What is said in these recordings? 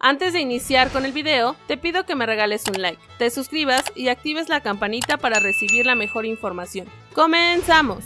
Antes de iniciar con el video, te pido que me regales un like, te suscribas y actives la campanita para recibir la mejor información. ¡Comenzamos!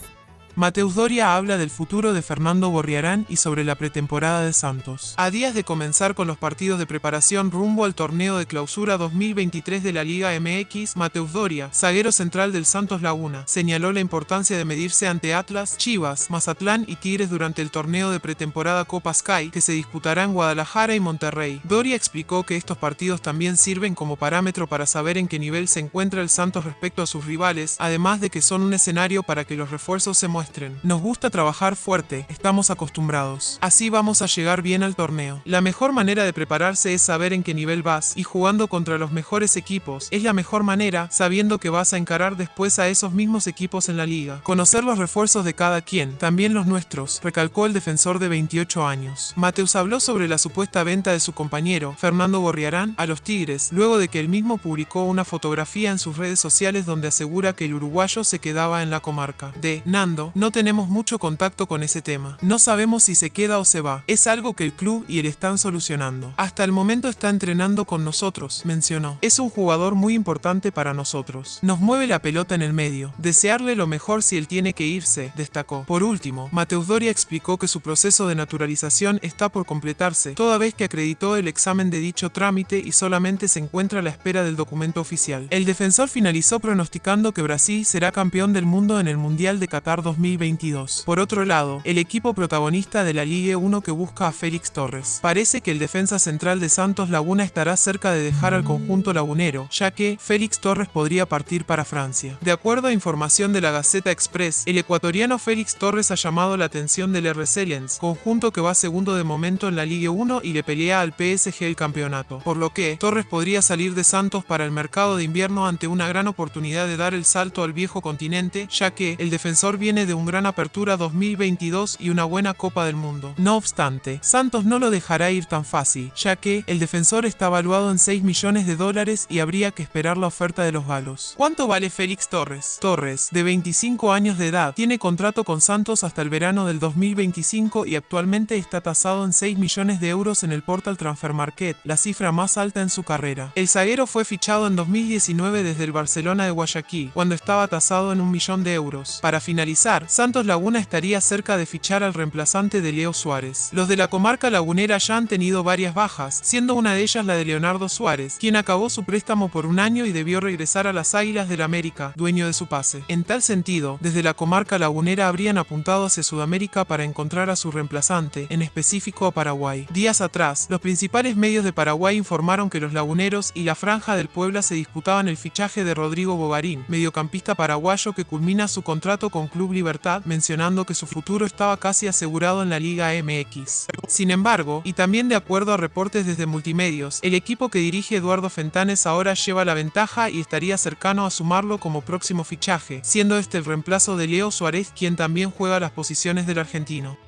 Mateus Doria habla del futuro de Fernando Borriarán y sobre la pretemporada de Santos. A días de comenzar con los partidos de preparación rumbo al torneo de clausura 2023 de la Liga MX, Mateus Doria, zaguero central del Santos Laguna, señaló la importancia de medirse ante Atlas, Chivas, Mazatlán y Tigres durante el torneo de pretemporada Copa Sky que se disputará en Guadalajara y Monterrey. Doria explicó que estos partidos también sirven como parámetro para saber en qué nivel se encuentra el Santos respecto a sus rivales, además de que son un escenario para que los refuerzos se muestren nos gusta trabajar fuerte, estamos acostumbrados. Así vamos a llegar bien al torneo. La mejor manera de prepararse es saber en qué nivel vas y jugando contra los mejores equipos. Es la mejor manera sabiendo que vas a encarar después a esos mismos equipos en la liga. Conocer los refuerzos de cada quien, también los nuestros, recalcó el defensor de 28 años. Mateus habló sobre la supuesta venta de su compañero, Fernando Borriarán, a los Tigres, luego de que él mismo publicó una fotografía en sus redes sociales donde asegura que el uruguayo se quedaba en la comarca. De Nando, no tenemos mucho contacto con ese tema. No sabemos si se queda o se va. Es algo que el club y él están solucionando. Hasta el momento está entrenando con nosotros, mencionó. Es un jugador muy importante para nosotros. Nos mueve la pelota en el medio. Desearle lo mejor si él tiene que irse, destacó. Por último, Mateus Doria explicó que su proceso de naturalización está por completarse, toda vez que acreditó el examen de dicho trámite y solamente se encuentra a la espera del documento oficial. El defensor finalizó pronosticando que Brasil será campeón del mundo en el Mundial de Qatar 2022 2022. Por otro lado, el equipo protagonista de la Ligue 1 que busca a Félix Torres. Parece que el defensa central de Santos Laguna estará cerca de dejar al conjunto lagunero, ya que Félix Torres podría partir para Francia. De acuerdo a información de la Gaceta Express, el ecuatoriano Félix Torres ha llamado la atención del RC Lens, conjunto que va segundo de momento en la Ligue 1 y le pelea al PSG el campeonato, por lo que Torres podría salir de Santos para el mercado de invierno ante una gran oportunidad de dar el salto al viejo continente, ya que el defensor viene de un gran apertura 2022 y una buena Copa del Mundo. No obstante, Santos no lo dejará ir tan fácil, ya que el defensor está evaluado en 6 millones de dólares y habría que esperar la oferta de los galos. ¿Cuánto vale Félix Torres? Torres, de 25 años de edad, tiene contrato con Santos hasta el verano del 2025 y actualmente está tasado en 6 millones de euros en el Portal Transfer Market, la cifra más alta en su carrera. El zaguero fue fichado en 2019 desde el Barcelona de Guayaquil, cuando estaba tasado en un millón de euros. Para finalizar, Santos Laguna estaría cerca de fichar al reemplazante de Leo Suárez. Los de la comarca lagunera ya han tenido varias bajas, siendo una de ellas la de Leonardo Suárez, quien acabó su préstamo por un año y debió regresar a las Águilas del América, dueño de su pase. En tal sentido, desde la comarca lagunera habrían apuntado hacia Sudamérica para encontrar a su reemplazante, en específico a Paraguay. Días atrás, los principales medios de Paraguay informaron que los laguneros y la Franja del Puebla se disputaban el fichaje de Rodrigo Bogarín, mediocampista paraguayo que culmina su contrato con Club Libertad mencionando que su futuro estaba casi asegurado en la Liga MX. Sin embargo, y también de acuerdo a reportes desde Multimedios, el equipo que dirige Eduardo Fentanes ahora lleva la ventaja y estaría cercano a sumarlo como próximo fichaje, siendo este el reemplazo de Leo Suárez quien también juega las posiciones del argentino.